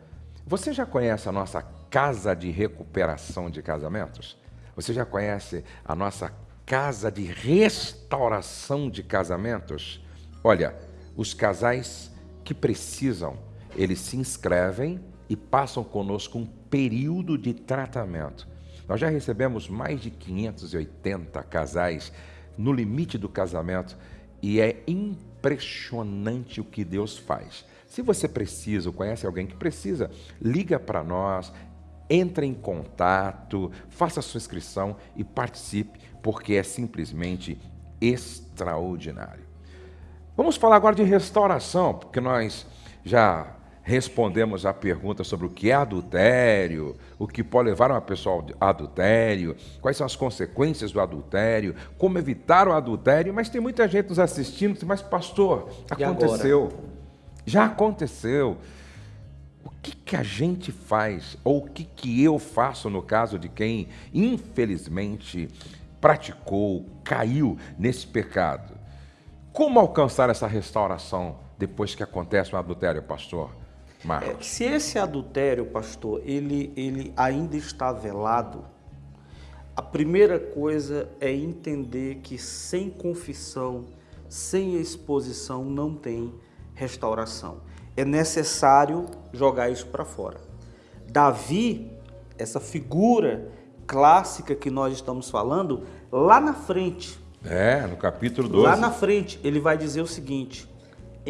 você já conhece a nossa casa de recuperação de casamentos? Você já conhece a nossa casa de restauração de casamentos? Olha, os casais que precisam, eles se inscrevem e passam conosco um período de tratamento. Nós já recebemos mais de 580 casais no limite do casamento e é impressionante o que Deus faz. Se você precisa ou conhece alguém que precisa, liga para nós, entre em contato, faça sua inscrição e participe, porque é simplesmente extraordinário. Vamos falar agora de restauração, porque nós já respondemos a pergunta sobre o que é adultério, o que pode levar uma pessoa ao adultério, quais são as consequências do adultério, como evitar o adultério, mas tem muita gente nos assistindo, mas pastor, aconteceu. Já aconteceu. O que, que a gente faz, ou o que, que eu faço no caso de quem, infelizmente, praticou, caiu nesse pecado? Como alcançar essa restauração depois que acontece um adultério, pastor? É, se esse adultério, pastor, ele, ele ainda está velado, a primeira coisa é entender que sem confissão, sem exposição, não tem restauração. É necessário jogar isso para fora. Davi, essa figura clássica que nós estamos falando, lá na frente. É, no capítulo 12. Lá na frente, ele vai dizer o seguinte: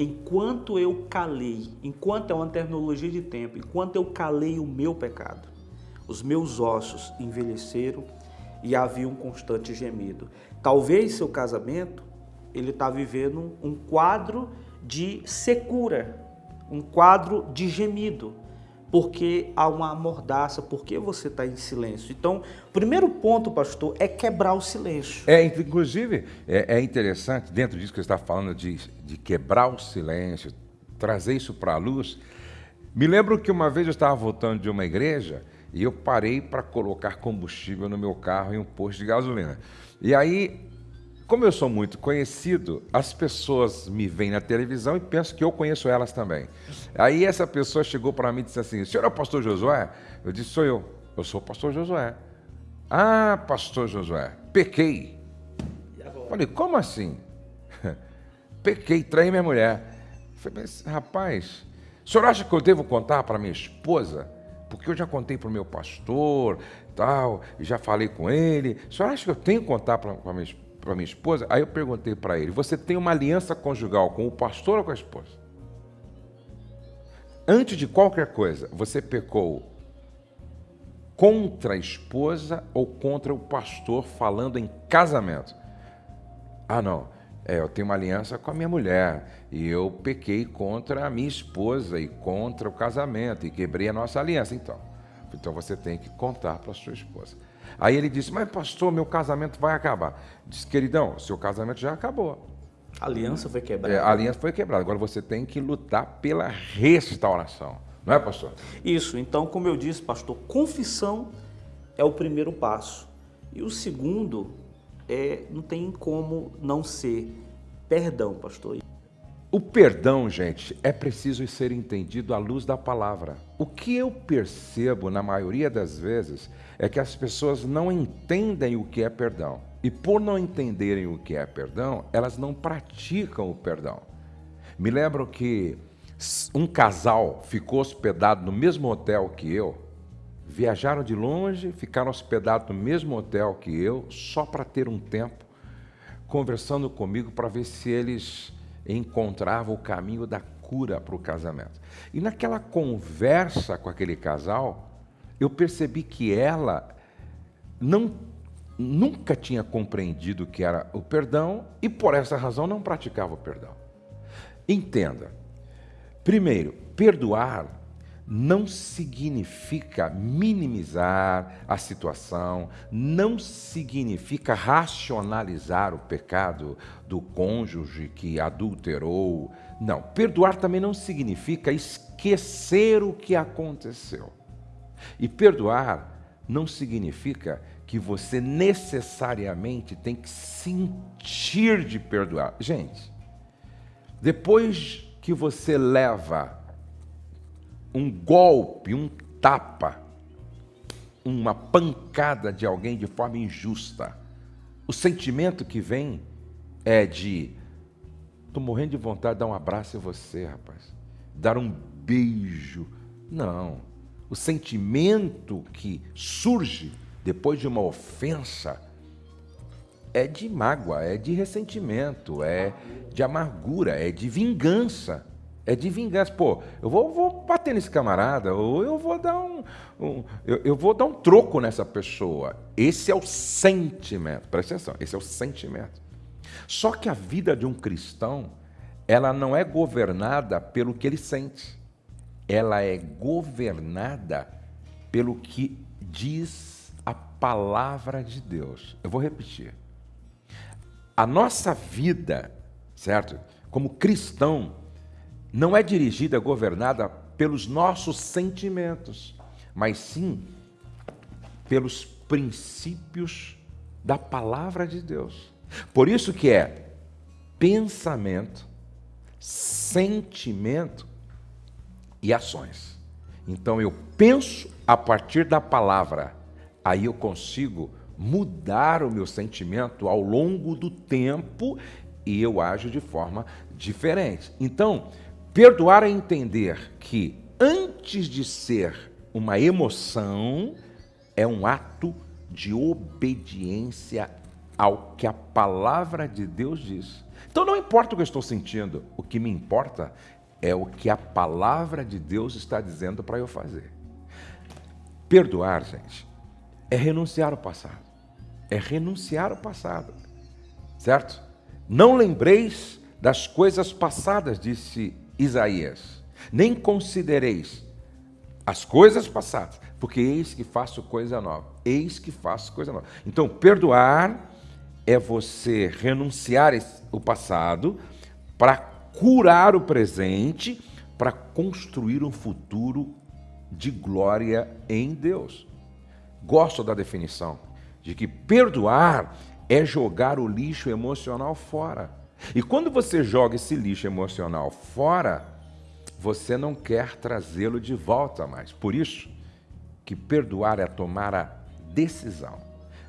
enquanto eu calei, enquanto é uma terminologia de tempo, enquanto eu calei o meu pecado, os meus ossos envelheceram e havia um constante gemido. Talvez seu casamento ele está vivendo um quadro de secura, um quadro de gemido, porque há uma mordaça, porque você está em silêncio. Então, primeiro ponto, pastor, é quebrar o silêncio. É, inclusive, é, é interessante, dentro disso que você está falando, de, de quebrar o silêncio, trazer isso para a luz. Me lembro que uma vez eu estava voltando de uma igreja e eu parei para colocar combustível no meu carro em um posto de gasolina. E aí como eu sou muito conhecido, as pessoas me veem na televisão e pensam que eu conheço elas também. Aí essa pessoa chegou para mim e disse assim: Senhor é o pastor Josué? Eu disse: Sou eu. Eu sou o pastor Josué. Ah, pastor Josué, pequei. Falei: Como assim? (laughs) pequei, traí minha mulher. Falei: Mas, rapaz, o senhor acha que eu devo contar para minha esposa? Porque eu já contei para o meu pastor, tal, já falei com ele. O senhor acha que eu tenho que contar para minha esposa? Para minha esposa, aí eu perguntei para ele: você tem uma aliança conjugal com o pastor ou com a esposa? Antes de qualquer coisa, você pecou contra a esposa ou contra o pastor falando em casamento? Ah, não. É, eu tenho uma aliança com a minha mulher e eu pequei contra a minha esposa e contra o casamento e quebrei a nossa aliança. Então, então você tem que contar para a sua esposa. Aí ele disse: Mas, pastor, meu casamento vai acabar. Disse, queridão, seu casamento já acabou. A aliança foi quebrada. É, a aliança foi quebrada. Agora você tem que lutar pela restauração. Não é, pastor? Isso. Então, como eu disse, pastor, confissão é o primeiro passo. E o segundo é não tem como não ser perdão, pastor. O perdão, gente, é preciso ser entendido à luz da palavra. O que eu percebo na maioria das vezes é que as pessoas não entendem o que é perdão. E por não entenderem o que é perdão, elas não praticam o perdão. Me lembro que um casal ficou hospedado no mesmo hotel que eu, viajaram de longe, ficaram hospedados no mesmo hotel que eu, só para ter um tempo, conversando comigo para ver se eles encontrava o caminho da cura para o casamento. E naquela conversa com aquele casal, eu percebi que ela não nunca tinha compreendido o que era o perdão e por essa razão não praticava o perdão. Entenda. Primeiro, perdoar não significa minimizar a situação, não significa racionalizar o pecado do cônjuge que adulterou. Não, perdoar também não significa esquecer o que aconteceu. E perdoar não significa que você necessariamente tem que sentir de perdoar. Gente, depois que você leva um golpe, um tapa, uma pancada de alguém de forma injusta, O sentimento que vem é de tô morrendo de vontade de dar um abraço em você, rapaz. Dar um beijo. Não. O sentimento que surge depois de uma ofensa é de mágoa, é de ressentimento, é de amargura, é de vingança. É de vingança. Pô, eu vou, vou bater nesse camarada, ou eu vou dar um. um eu, eu, vou dar um troco nessa pessoa. Esse é o sentimento. Presta atenção, esse é o sentimento. Só que a vida de um cristão, ela não é governada pelo que ele sente. Ela é governada pelo que diz a palavra de Deus. Eu vou repetir. A nossa vida, certo? Como cristão, não é dirigida, governada pelos nossos sentimentos, mas sim pelos princípios da palavra de Deus. Por isso que é pensamento, sentimento e ações. Então eu penso a partir da palavra, aí eu consigo mudar o meu sentimento ao longo do tempo e eu ajo de forma diferente. Então, Perdoar é entender que antes de ser uma emoção, é um ato de obediência ao que a palavra de Deus diz. Então não importa o que eu estou sentindo, o que me importa é o que a palavra de Deus está dizendo para eu fazer. Perdoar, gente, é renunciar ao passado. É renunciar ao passado. Certo? Não lembreis das coisas passadas, disse Isaías: Nem considereis as coisas passadas, porque eis que faço coisa nova. Eis que faço coisa nova. Então, perdoar é você renunciar o passado para curar o presente, para construir um futuro de glória em Deus. Gosto da definição de que perdoar é jogar o lixo emocional fora. E quando você joga esse lixo emocional fora, você não quer trazê-lo de volta mais. Por isso que perdoar é tomar a decisão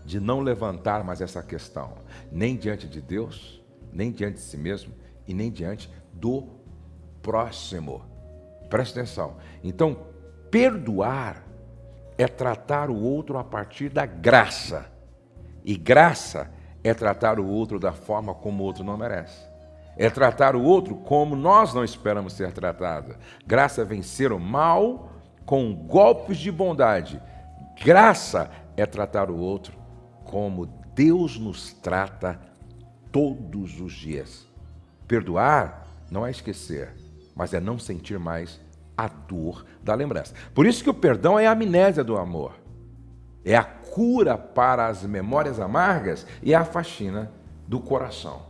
de não levantar mais essa questão, nem diante de Deus, nem diante de si mesmo e nem diante do próximo. Preste atenção. Então, perdoar é tratar o outro a partir da graça. E graça é tratar o outro da forma como o outro não merece. É tratar o outro como nós não esperamos ser tratado. Graça é vencer o mal com golpes de bondade. Graça é tratar o outro como Deus nos trata todos os dias. Perdoar não é esquecer, mas é não sentir mais a dor da lembrança. Por isso que o perdão é a amnésia do amor. É a cura para as memórias amargas e a faxina do coração.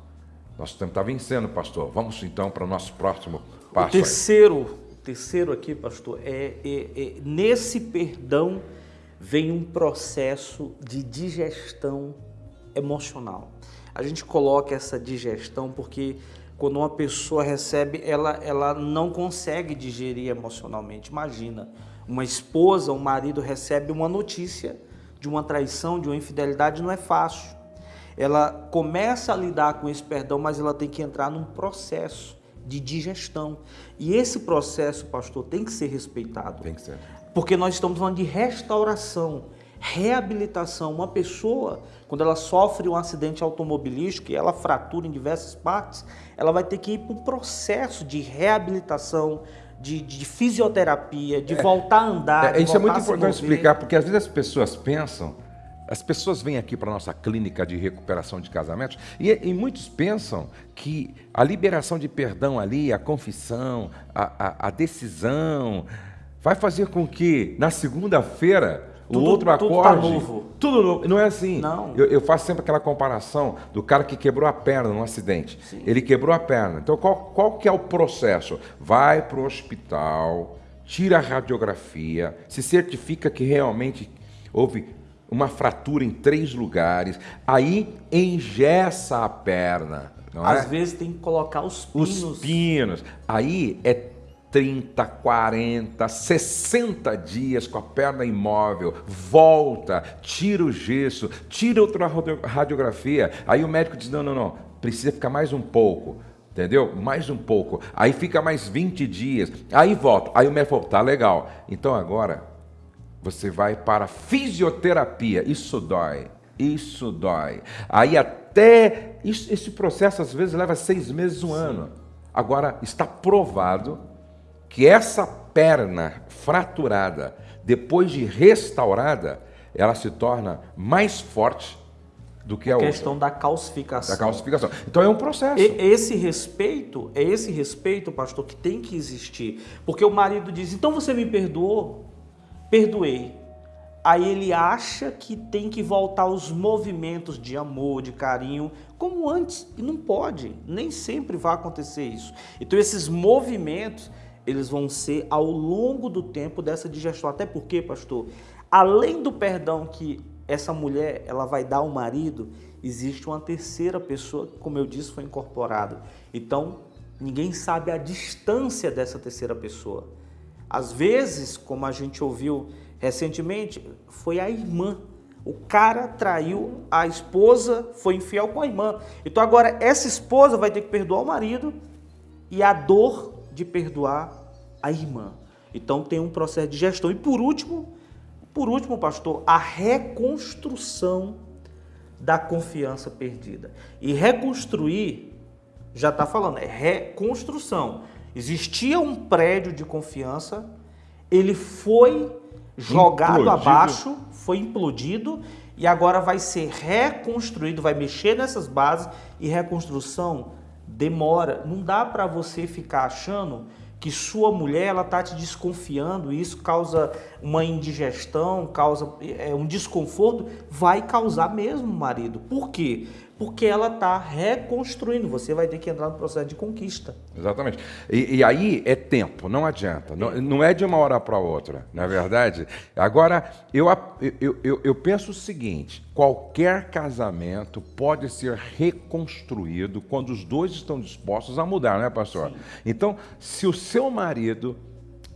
Nosso tempo está vencendo, pastor. Vamos então para o nosso próximo passo. O terceiro, o terceiro aqui, pastor, é, é, é nesse perdão vem um processo de digestão emocional. A gente coloca essa digestão porque quando uma pessoa recebe, ela, ela não consegue digerir emocionalmente. Imagina, uma esposa, um marido recebe uma notícia de uma traição, de uma infidelidade, não é fácil. Ela começa a lidar com esse perdão, mas ela tem que entrar num processo de digestão. E esse processo, pastor, tem que ser respeitado. Tem que ser. Porque nós estamos falando de restauração, reabilitação. Uma pessoa, quando ela sofre um acidente automobilístico e ela fratura em diversas partes, ela vai ter que ir para um processo de reabilitação, de, de fisioterapia, de é, voltar a andar. É, isso é muito importante explicar, porque às vezes as pessoas pensam, as pessoas vêm aqui para a nossa clínica de recuperação de casamentos e, e, muitos pensam que a liberação de perdão ali, a confissão, a, a, a decisão, vai fazer com que na segunda-feira o tudo, outro acorde. Tudo tá novo. Tudo novo. Não é assim. Não. Eu, eu, faço sempre aquela comparação do cara que quebrou a perna num acidente. Sim. Ele quebrou a perna. Então, qual, qual que é o processo? Vai para o hospital, tira a radiografia, se certifica que realmente houve uma fratura em três lugares, aí engessa a perna. Às é? vezes tem que colocar os pinos. Os pinos. Aí é 30, 40, 60 dias com a perna imóvel, volta, tira o gesso, tira outra radiografia. Aí o médico diz: não, não, não, precisa ficar mais um pouco. Entendeu? Mais um pouco. Aí fica mais 20 dias. Aí volta. Aí o médico falou: tá legal. Então agora você vai para fisioterapia. Isso dói. Isso dói. Aí até. Isso, esse processo às vezes leva seis meses, um Sim. ano. Agora está provado que essa perna fraturada, depois de restaurada, ela se torna mais forte do que a, a questão outra. da calcificação. Da calcificação. Então é um processo. E, esse respeito, é esse respeito, pastor, que tem que existir. Porque o marido diz: então você me perdoou? Perdoei. Aí ele acha que tem que voltar aos movimentos de amor, de carinho, como antes. E não pode. Nem sempre vai acontecer isso. Então esses movimentos eles vão ser ao longo do tempo dessa digestão. Até porque, pastor, além do perdão que essa mulher ela vai dar ao marido, existe uma terceira pessoa que, como eu disse, foi incorporada. Então, ninguém sabe a distância dessa terceira pessoa. Às vezes, como a gente ouviu recentemente, foi a irmã. O cara traiu a esposa, foi infiel com a irmã. Então agora essa esposa vai ter que perdoar o marido e a dor de perdoar a irmã. Então tem um processo de gestão. E por último, por último, pastor, a reconstrução da confiança perdida. E reconstruir, já está falando, é reconstrução. Existia um prédio de confiança, ele foi jogado implodido. abaixo, foi implodido e agora vai ser reconstruído, vai mexer nessas bases e reconstrução demora. Não dá para você ficar achando que sua mulher ela tá te desconfiando, isso causa uma indigestão, causa é, um desconforto, vai causar mesmo, marido. Por quê? Porque ela está reconstruindo. Você vai ter que entrar no processo de conquista. Exatamente. E, e aí é tempo, não adianta. Não, não é de uma hora para outra, não é verdade? Agora, eu, eu, eu, eu penso o seguinte: qualquer casamento pode ser reconstruído quando os dois estão dispostos a mudar, não é, pastor? Sim. Então, se o seu marido,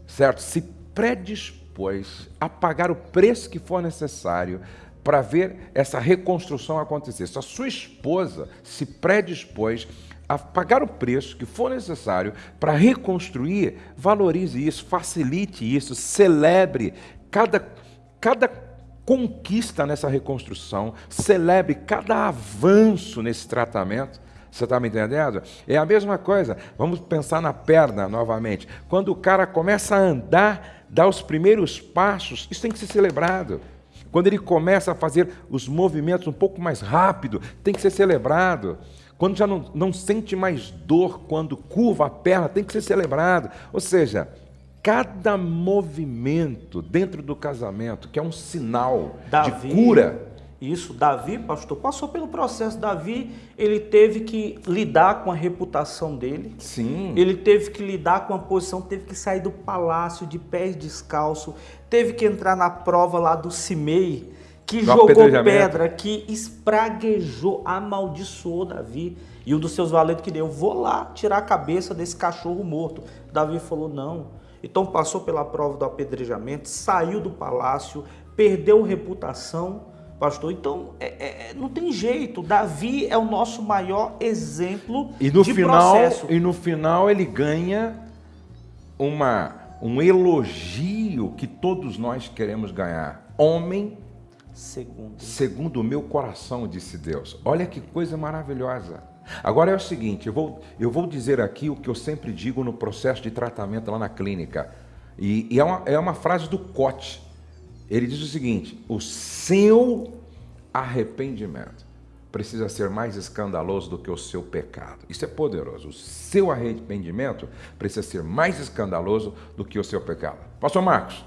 certo, se predispôs a pagar o preço que for necessário para ver essa reconstrução acontecer. Se a sua esposa se predispôs a pagar o preço que for necessário para reconstruir, valorize isso, facilite isso, celebre cada, cada conquista nessa reconstrução, celebre cada avanço nesse tratamento. Você está me entendendo? É a mesma coisa. Vamos pensar na perna novamente. Quando o cara começa a andar, dá os primeiros passos, isso tem que ser celebrado. Quando ele começa a fazer os movimentos um pouco mais rápido, tem que ser celebrado. Quando já não, não sente mais dor quando curva a perna, tem que ser celebrado. Ou seja, cada movimento dentro do casamento, que é um sinal Davi, de cura, isso, Davi, pastor, passou pelo processo. Davi, ele teve que lidar com a reputação dele. Sim. Ele teve que lidar com a posição, teve que sair do palácio de pés descalço, teve que entrar na prova lá do Simei, que jogou pedra, que espraguejou, amaldiçoou Davi. E um dos seus valentes que deu, vou lá tirar a cabeça desse cachorro morto. Davi falou, não. Então passou pela prova do apedrejamento, saiu do palácio, perdeu reputação pastor. Então, é, é, é, não tem jeito. Davi é o nosso maior exemplo e no de final, processo. E no final ele ganha uma, um elogio que todos nós queremos ganhar. Homem segundo. segundo o meu coração, disse Deus. Olha que coisa maravilhosa. Agora é o seguinte, eu vou, eu vou dizer aqui o que eu sempre digo no processo de tratamento lá na clínica. E, e é, uma, é uma frase do Cote ele diz o seguinte: o seu arrependimento precisa ser mais escandaloso do que o seu pecado. Isso é poderoso. O seu arrependimento precisa ser mais escandaloso do que o seu pecado. Pastor Marcos,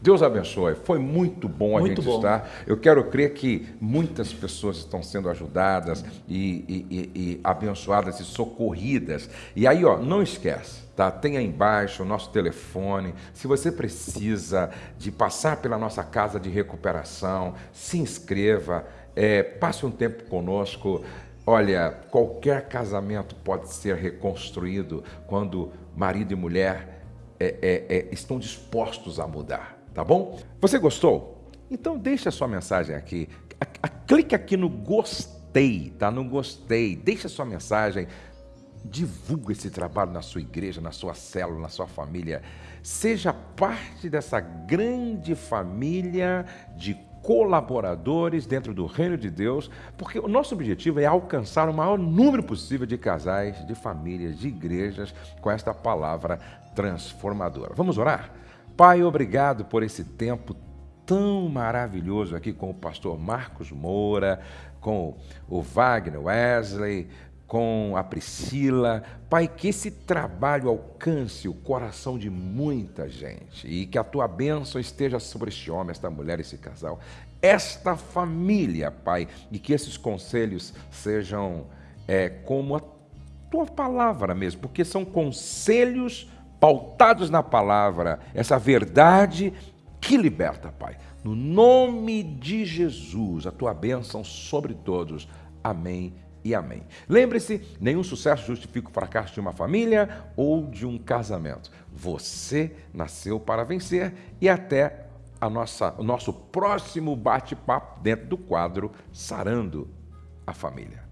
Deus abençoe. Foi muito bom a muito gente bom. estar. Eu quero crer que muitas pessoas estão sendo ajudadas e, e, e, e abençoadas e socorridas. E aí, ó, não esquece Tá? Tem aí embaixo o nosso telefone. Se você precisa de passar pela nossa casa de recuperação, se inscreva, é, passe um tempo conosco. Olha, qualquer casamento pode ser reconstruído quando marido e mulher é, é, é, estão dispostos a mudar, tá bom? Você gostou? Então deixa a sua mensagem aqui. A, a, clique aqui no gostei, tá? No gostei. Deixa a sua mensagem. Divulga esse trabalho na sua igreja, na sua célula, na sua família. Seja parte dessa grande família de colaboradores dentro do reino de Deus, porque o nosso objetivo é alcançar o maior número possível de casais, de famílias, de igrejas com esta palavra transformadora. Vamos orar? Pai, obrigado por esse tempo tão maravilhoso aqui com o pastor Marcos Moura, com o Wagner Wesley, com a Priscila. Pai, que esse trabalho alcance o coração de muita gente e que a tua bênção esteja sobre este homem, esta mulher, esse casal, esta família, Pai, e que esses conselhos sejam é, como a tua palavra mesmo, porque são conselhos pautados na palavra, essa verdade que liberta, Pai. No nome de Jesus, a tua bênção sobre todos. Amém e amém. Lembre-se, nenhum sucesso justifica o fracasso de uma família ou de um casamento. Você nasceu para vencer e até a nossa, o nosso próximo bate-papo dentro do quadro Sarando a Família.